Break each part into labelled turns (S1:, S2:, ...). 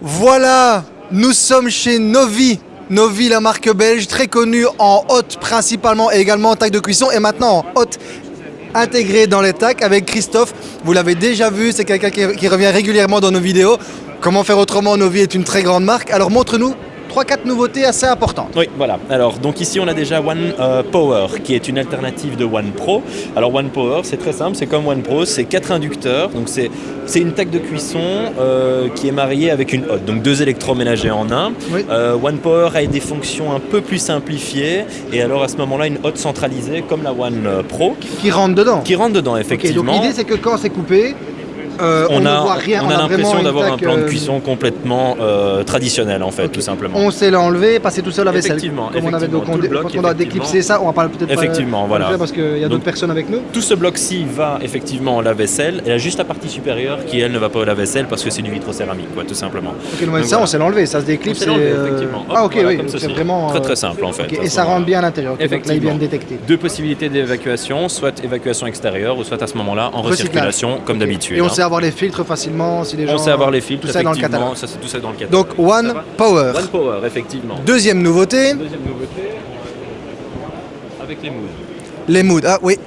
S1: Voilà, nous sommes chez Novi. Novi, la marque belge, très connue en haute principalement et également en taille de cuisson et maintenant en haute intégrée dans les tacs avec Christophe. Vous l'avez déjà vu, c'est quelqu'un qui revient régulièrement dans nos vidéos. Comment faire autrement, Novi est une très grande marque. Alors montre-nous 3-4 nouveautés assez importantes.
S2: Oui, voilà. Alors, donc ici, on a déjà One euh, Power, qui est une alternative de One Pro. Alors, One Power, c'est très simple, c'est comme One Pro, c'est quatre inducteurs. Donc, c'est c'est une taque de cuisson euh, qui est mariée avec une hotte, donc deux électroménagers en un.
S1: Oui.
S2: Euh, One Power a des fonctions un peu plus simplifiées, et alors à ce moment-là, une hotte centralisée comme la One Pro,
S1: Qui rentre dedans.
S2: qui rentre dedans, effectivement.
S1: donc l'idée c'est que quand c'est coupé, euh, on,
S2: a, on a l'impression d'avoir un plan de
S1: euh,
S2: cuisson complètement euh, traditionnel, en fait, tout simplement.
S1: On sait l'enlever, passer tout seul à la vaisselle.
S2: Effectivement,
S1: Comme on avait donc on,
S2: bloc,
S1: quand on doit
S2: effectivement.
S1: déclipser ça, on va pas peut-être
S2: Effectivement,
S1: pas
S2: voilà.
S1: parce qu'il y a d'autres personnes avec nous.
S2: Tout ce bloc-ci va effectivement au lave-vaisselle. Elle a juste la partie supérieure qui, elle, ne va pas au lave-vaisselle parce que c'est du vitrocéramique, quoi, tout simplement.
S1: Ok, donc
S2: Donc
S1: ça
S2: voilà.
S1: on sait l'enlever, ça se déclipse. et,
S2: effectivement. Hop,
S1: Ah ok,
S2: voilà,
S1: oui, c'est vraiment.
S2: Très très simple en fait. à
S1: Et ça rentre bien à l'intérieur. là
S2: Effectivement. Deux possibilités d'évacuation, soit évacuation extérieure ou soit à ce moment-là en recirculation comme d'habitude.
S1: Et on
S2: hein.
S1: Avoir les filtres facilement si les gens.
S2: On sait avoir les filtres,
S1: Tout ça dans le catalogue.
S2: Ça, c'est tout ça dans le catalogue.
S1: Donc One Power.
S2: One Power, effectivement.
S1: Deuxième nouveauté,
S2: Deuxième nouveauté, avec les moods,
S1: les moods. Ah oui,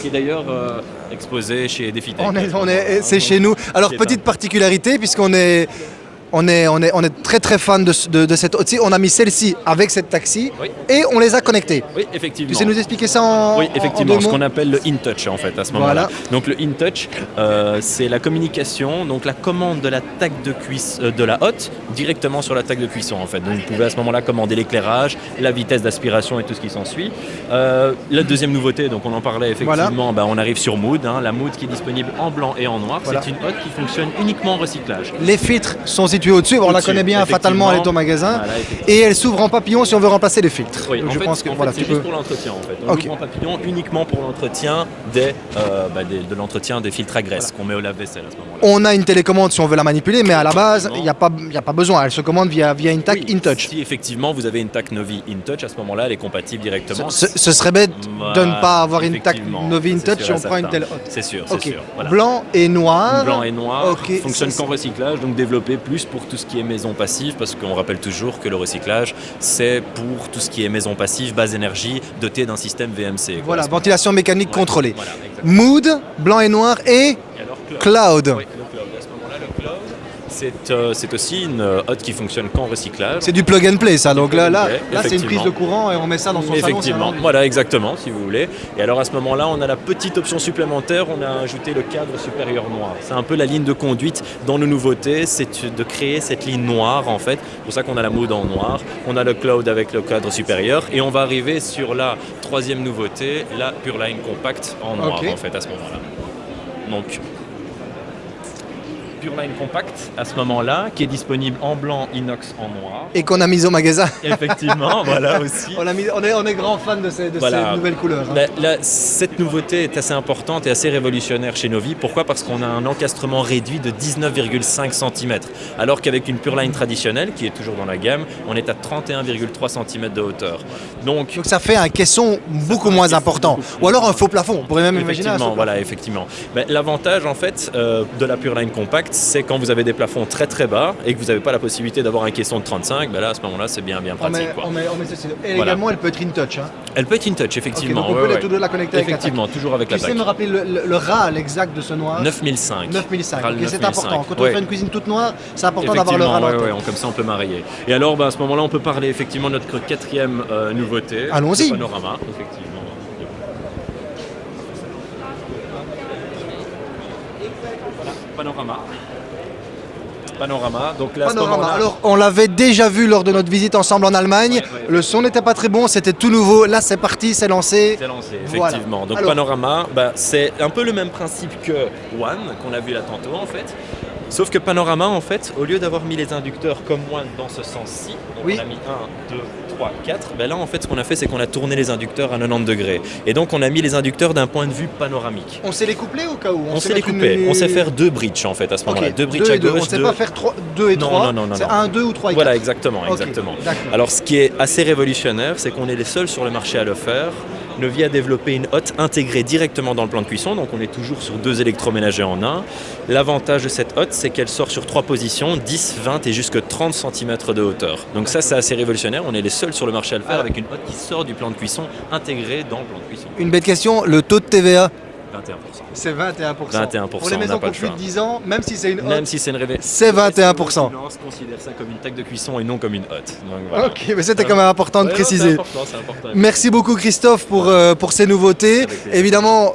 S2: qui est d'ailleurs euh, exposé chez Defitech.
S1: on est, on est, c'est chez nous. Alors petite particularité puisqu'on est. On est, on, est, on est très très fan de, ce- de, de cette On a mis celle-ci avec cette taxi
S2: Oui.
S1: et on les a connectés.
S2: Oui, effectivement.
S1: Tu sais nous expliquer ça en,
S2: Oui,
S1: en- en
S2: effectivement,
S1: deux
S2: ce
S1: mots
S2: qu'on appelle le in-touch en fait à ce moment-là.
S1: Voilà.
S2: Donc le in-touch, euh, c'est la communication, donc la commande de la taque de cuisse euh, de la hotte directement sur la taque de cuisson en fait. Donc vous pouvez à ce moment-là commander l'éclairage, la vitesse d'aspiration et tout ce qui s'ensuit. Euh, la deuxième nouveauté, donc on en parlait effectivement, bah, on arrive sur Mood, hein, la Mood qui est disponible en blanc et en noir.
S1: Voilà.
S2: C'est une hotte qui fonctionne uniquement en recyclage.
S1: Les filtres sont situés au-dessus, on la connaît bien fatalement, elle est au magasin.
S2: Voilà.
S1: Et elle s'ouvre en papillon si on veut remplacer les filtres.
S2: Oui,
S1: Donc
S2: en
S1: je
S2: fait,
S1: pense que
S2: en
S1: voilà,
S2: c'est juste
S1: peux.
S2: pour l'entretien en fait. On
S1: Ok.
S2: ouvre en papillon uniquement pour l'entretien des, euh, bah, des- de l'entretien des filtres à graisse qu'on met au lave-vaisselle à ce moment-là.
S1: On a une télécommande si on veut la manipuler, mais à la base, il n'y a, pas- y a pas besoin. Elle se commande via, via une tac
S2: Oui,
S1: InTouch.
S2: Si effectivement vous avez une TAC Novi InTouch, à ce moment-là, elle est compatible directement.
S1: Ce, ce serait bête de ne pas avoir une tac Novi InTouch si on prend une telle haute.
S2: C'est sûr, c'est sûr.
S1: blanc et noir.
S2: Blanc et noir, fonctionne qu'en recyclage, donc développé plus pour tout ce qui est maison passive, parce qu'on rappelle toujours que le recyclage, c'est pour tout ce qui est maison passive, basse énergie, doté d'un système VMC. quoi,
S1: Voilà, ventilation mécanique
S2: Ouais,
S1: contrôlée.
S2: Voilà.
S1: Mood, blanc et noir et
S2: Et alors,
S1: cloud
S2: ce moment-là, le cloud, c'est euh, c'est aussi une euh, hotte qui fonctionne qu'en recyclage.
S1: C'est du plug and play ça. Donc là, là, là c'est une prise de courant et on met ça dans son salon.
S2: Effectivement,
S1: c'est
S2: voilà exactement si vous voulez. Et alors à ce moment-là, on a la petite option supplémentaire, on a ajouté le cadre supérieur noir. C'est un peu la ligne de conduite dans nos nouveautés, c'est de créer cette ligne noire en fait. C'est pour ça qu'on a la mode en noir, on a le cloud avec le cadre supérieur et on va arriver sur la troisième nouveauté, la Pure Line Compact en noir en fait à ce moment-là. Donc Pure Line Compact à ce moment-là, qui est disponible en blanc, inox, en noir.
S1: Et qu'on a mis au magasin.
S2: Effectivement, voilà aussi.
S1: On, a mis- on est, on est grand fan de ces, de
S2: Voilà.
S1: ces nouvelles couleurs. hein.
S2: La- la- cette nouveauté est assez importante et assez révolutionnaire chez Novi. Pourquoi? Parce qu'on a un encastrement réduit de 19,5 cm. Alors qu'avec une Pure Line traditionnelle, qui est toujours dans la gamme, on est à 31,3 cm de hauteur. Donc,
S1: Donc ça fait un caisson beaucoup moins important. Ou alors un faux plafond. On pourrait même imaginer un
S2: Effectivement, voilà, effectivement. Mais L'avantage en fait euh, de la Pure Line Compact, c'est quand vous avez des plafonds très très bas et que vous n'avez pas la possibilité d'avoir un caisson de 35, ben là à ce moment-là c'est bien bien
S1: On met,
S2: pratique. quoi.
S1: on met- on met ceci. Et
S2: Voilà.
S1: également, elle peut être in touch. Hein.
S2: Elle peut être in touch
S1: Ok,
S2: effectivement.
S1: donc on
S2: ouais,
S1: peut les
S2: ouais.
S1: deux la connecter avec la
S2: Effectivement, toujours avec
S1: Tu
S2: la
S1: sais
S2: PAC.
S1: me rappeler le, le- exact de ce noir?
S2: 9005.
S1: 9005.
S2: Râle
S1: Ok, c'est
S2: 9005.
S1: important. Quand on
S2: Ouais.
S1: fait une cuisine toute noire, c'est important d'avoir le en
S2: on- comme ça on peut marier. Et alors bah, à ce moment-là on peut parler effectivement de notre quatrième euh, nouveauté.
S1: Allons-y.
S2: Panorama, effectivement. Voilà, panorama. Panorama. Donc là, à ce
S1: Panorama. Alors, on l'avait déjà vu lors de notre visite ensemble en Allemagne.
S2: Ouais, ouais.
S1: Le son n'était pas très bon, c'était tout nouveau. Là, c'est parti, c'est lancé.
S2: C'est lancé,
S1: Voilà.
S2: effectivement. Donc
S1: Alors-
S2: Panorama, bah, c'est un peu le même principe que One, qu'on a vu là tantôt en fait. Sauf que Panorama, en fait, au lieu d'avoir mis les inducteurs comme One dans ce sens-ci,
S1: Oui.
S2: on a mis 1, 2, 3, 4, ben là en fait ce qu'on a fait c'est qu'on a tourné les inducteurs à 90 degrés. Et donc on a mis les inducteurs d'un point de vue panoramique.
S1: On sait les coupler au cas où?
S2: On, sait les couper,
S1: une-
S2: on sait faire deux bridges en fait à ce moment-là. Deux bridges
S1: deux
S2: à
S1: deux. On sait
S2: deux-
S1: pas faire 2 et
S2: Non,
S1: 3.
S2: non, non, non,
S1: C'est
S2: non.
S1: 1, 2 ou 3 et 4.
S2: Voilà, exactement, exactement.
S1: d'accord.
S2: Alors ce qui est assez révolutionnaire, c'est qu'on est les seuls sur le marché à le faire Novi a développé une hotte intégrée directement dans le plan de cuisson, donc on est toujours sur deux électroménagers en un. L'avantage de cette hotte, c'est qu'elle sort sur trois positions, 10, 20 et jusque 30 cm de hauteur. Donc ça, c'est assez révolutionnaire. On est les seuls sur le marché à le faire avec une hotte qui sort du plan de cuisson intégrée dans le plan de cuisson.
S1: Une bête question, le taux de TVA
S2: 21%.
S1: C'est 21%.
S2: 21%,
S1: Pour les
S2: on
S1: maisons
S2: n'a pas
S1: qui
S2: le
S1: ont plus de
S2: choix.
S1: 10 ans, même si c'est une
S2: Même
S1: hotte,
S2: si c'est une révé-
S1: c'est 21%.
S2: Finance considère ça comme une taxe de cuisson et non comme une hotte. Donc, voilà.
S1: Ok, mais c'était quand même important de
S2: Ouais,
S1: préciser.
S2: C'est important, c'est important.
S1: Merci beaucoup Christophe pour, euh, pour ces nouveautés. Évidemment,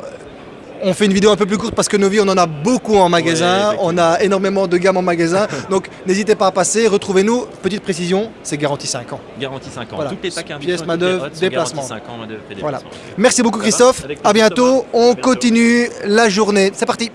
S1: on fait une vidéo un peu plus courte parce que Novi, on en a beaucoup en magasin.
S2: Ouais,
S1: on a énormément de gammes en magasin. Donc n'hésitez pas à passer, retrouvez-nous. Petite précision, c'est garanti 5 ans.
S2: Garantie 5 ans.
S1: Voilà.
S2: Toutes les packs
S1: Pièces, déplacement.
S2: garanties 5 ans, main-d'œuvre et
S1: Voilà.
S2: déplacement.
S1: Merci beaucoup Christophe. À bientôt. On continue la journée. C'est parti.